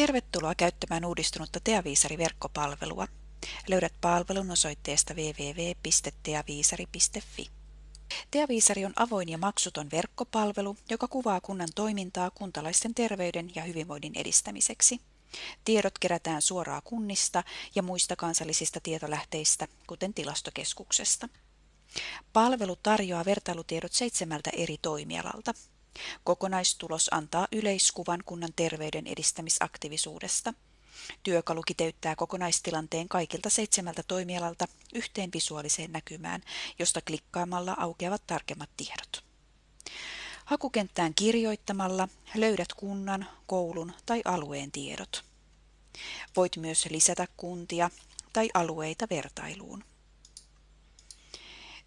Tervetuloa käyttämään uudistunutta Teaviisari-verkkopalvelua. Löydät palvelun osoitteesta www.teaviisari.fi. Teaviisari on avoin ja maksuton verkkopalvelu, joka kuvaa kunnan toimintaa kuntalaisten terveyden ja hyvinvoinnin edistämiseksi. Tiedot kerätään suoraan kunnista ja muista kansallisista tietolähteistä, kuten tilastokeskuksesta. Palvelu tarjoaa vertailutiedot seitsemältä eri toimialalta. Kokonaistulos antaa yleiskuvan kunnan terveyden edistämisaktiivisuudesta. Työkalu kiteyttää kokonaistilanteen kaikilta seitsemältä toimialalta yhteen visuaaliseen näkymään, josta klikkaamalla aukeavat tarkemmat tiedot. Hakukenttään kirjoittamalla löydät kunnan, koulun tai alueen tiedot. Voit myös lisätä kuntia tai alueita vertailuun.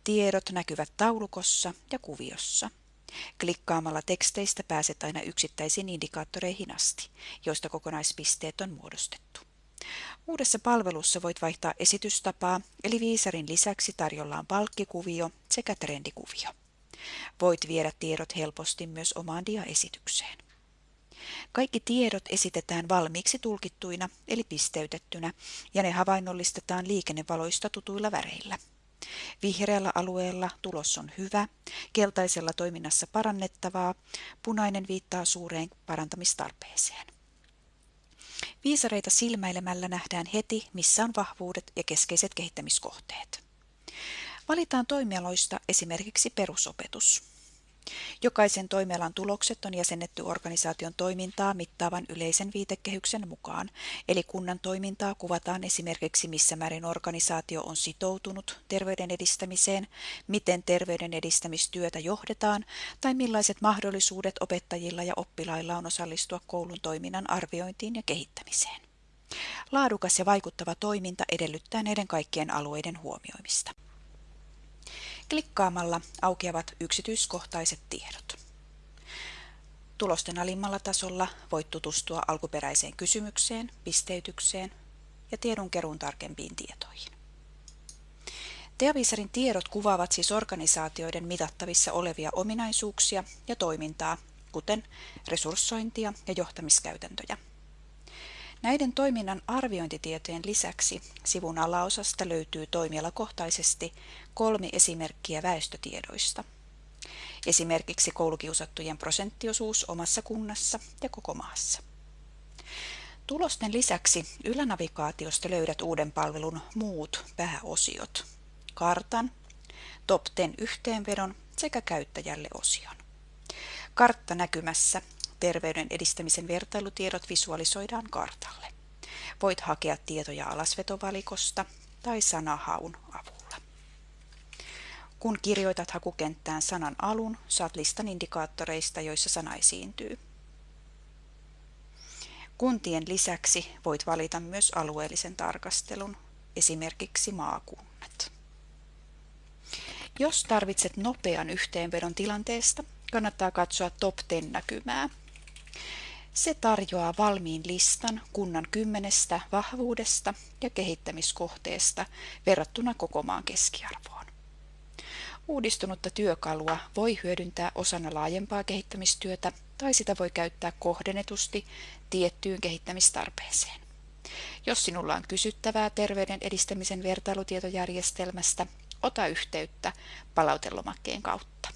Tiedot näkyvät taulukossa ja kuviossa. Klikkaamalla teksteistä pääset aina yksittäisiin indikaattoreihin asti, joista kokonaispisteet on muodostettu. Uudessa palvelussa voit vaihtaa esitystapaa, eli viisarin lisäksi tarjolla on palkkikuvio sekä trendikuvio. Voit viedä tiedot helposti myös omaan diaesitykseen. Kaikki tiedot esitetään valmiiksi tulkittuina eli pisteytettynä ja ne havainnollistetaan liikennevaloista tutuilla väreillä. Vihreällä alueella tulos on hyvä, keltaisella toiminnassa parannettavaa, punainen viittaa suureen parantamistarpeeseen. Viisareita silmäilemällä nähdään heti, missä on vahvuudet ja keskeiset kehittämiskohteet. Valitaan toimialoista esimerkiksi perusopetus. Jokaisen toimialan tulokset on jäsennetty organisaation toimintaa mittaavan yleisen viitekehyksen mukaan, eli kunnan toimintaa kuvataan esimerkiksi missä määrin organisaatio on sitoutunut terveyden edistämiseen, miten terveyden edistämistyötä johdetaan tai millaiset mahdollisuudet opettajilla ja oppilailla on osallistua koulun toiminnan arviointiin ja kehittämiseen. Laadukas ja vaikuttava toiminta edellyttää näiden kaikkien alueiden huomioimista. Klikkaamalla aukeavat yksityiskohtaiset tiedot. Tulosten alimmalla tasolla voit tutustua alkuperäiseen kysymykseen, pisteytykseen ja tiedonkeruun tarkempiin tietoihin. Teaviisarin tiedot kuvaavat siis organisaatioiden mitattavissa olevia ominaisuuksia ja toimintaa, kuten resurssointia ja johtamiskäytäntöjä. Näiden toiminnan arviointitietojen lisäksi sivun alaosasta löytyy toimialakohtaisesti kolme esimerkkiä väestötiedoista. Esimerkiksi koulukiusattujen prosenttiosuus omassa kunnassa ja koko maassa. Tulosten lisäksi ylänavigaatiosta löydät uuden palvelun muut pääosiot, kartan, top 10 yhteenvedon sekä käyttäjälle osion. Kartta näkymässä terveyden edistämisen vertailutiedot visualisoidaan kartalle. Voit hakea tietoja alasvetovalikosta tai sanahaun avulla. Kun kirjoitat hakukenttään sanan alun, saat listan indikaattoreista, joissa sana esiintyy. Kuntien lisäksi voit valita myös alueellisen tarkastelun, esimerkiksi maakunnat. Jos tarvitset nopean yhteenvedon tilanteesta, kannattaa katsoa Top 10 näkymää – se tarjoaa valmiin listan kunnan kymmenestä vahvuudesta ja kehittämiskohteesta verrattuna koko maan keskiarvoon. Uudistunutta työkalua voi hyödyntää osana laajempaa kehittämistyötä tai sitä voi käyttää kohdennetusti tiettyyn kehittämistarpeeseen. Jos sinulla on kysyttävää terveyden edistämisen vertailutietojärjestelmästä, ota yhteyttä palautelomakkeen kautta.